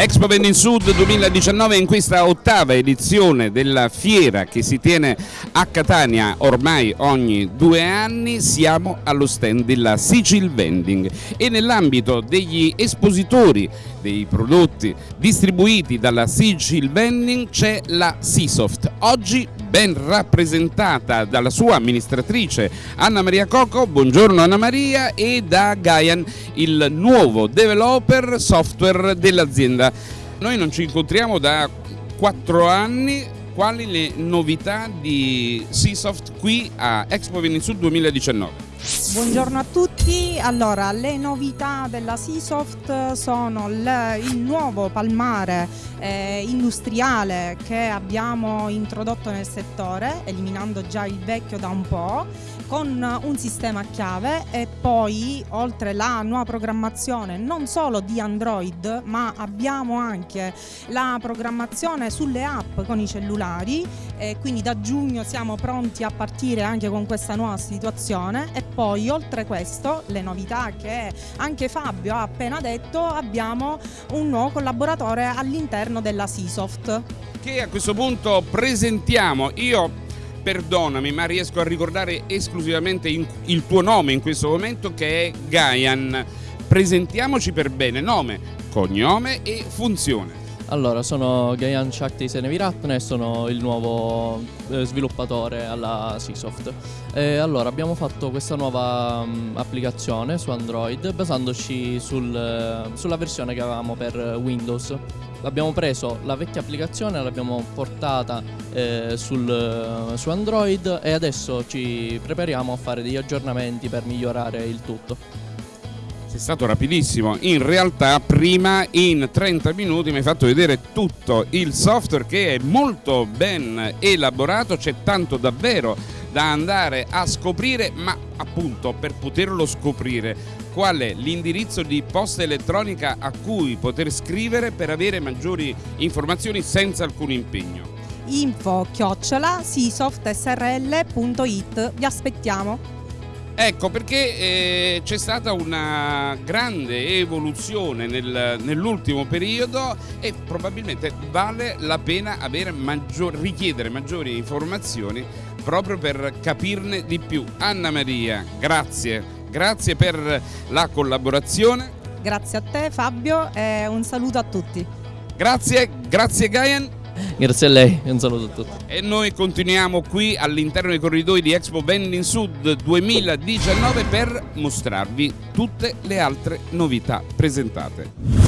Expo Vending Sud 2019 in questa ottava edizione della fiera che si tiene a Catania ormai ogni due anni siamo allo stand della Sicil Vending e nell'ambito degli espositori dei prodotti distribuiti dalla Sicil Vending c'è la Seasoft. Oggi ben rappresentata dalla sua amministratrice Anna Maria Coco, buongiorno Anna Maria, e da Gaian, il nuovo developer software dell'azienda. Noi non ci incontriamo da quattro anni, quali le novità di Seasoft qui a Expo Venisud 2019? Buongiorno a tutti, allora le novità della Seasoft sono il, nuovo palmare eh, industriale che abbiamo introdotto nel settore, eliminando già il vecchio da un po', con un sistema a chiave e poi oltre la nuova programmazione non solo di Android ma abbiamo anche la programmazione sulle app con i cellulari. E quindi da giugno siamo pronti a partire anche con questa nuova situazione poi oltre questo le novità che anche Fabio ha appena detto abbiamo un nuovo collaboratore all'interno della Seasoft che a questo punto presentiamo. Io perdonami ma riesco a ricordare esclusivamente il tuo nome in questo momento che è Gaian. Presentiamoci per bene. Nome, cognome e funzione allora, sono Gayan Shakti Seneviratne e sono il nuovo eh, sviluppatore alla Seasoft. E allora, abbiamo fatto questa nuova um, applicazione su Android basandoci sul, uh, sulla versione che avevamo per Windows. Abbiamo preso la vecchia applicazione, l'abbiamo portata eh, sul, uh, su Android e adesso ci prepariamo a fare degli aggiornamenti per migliorare il tutto. Sei stato rapidissimo, in realtà prima in 30 minuti mi hai fatto vedere tutto il software che è molto ben elaborato, c'è tanto davvero da andare a scoprire, ma appunto per poterlo scoprire qual è l'indirizzo di posta elettronica a cui poter scrivere per avere maggiori informazioni senza alcun impegno. Info chiocciola sisoftsrl.it vi aspettiamo. Ecco perché eh, c'è stata una grande evoluzione nel, nell'ultimo periodo e probabilmente vale la pena maggior, richiedere maggiori informazioni proprio per capirne di più. Anna Maria, grazie, grazie per la collaborazione. Grazie a te Fabio e un saluto a tutti. Grazie, grazie Gaien. Grazie a lei un saluto a tutti. E noi continuiamo qui all'interno dei corridoi di Expo Vending Sud 2019 per mostrarvi tutte le altre novità presentate.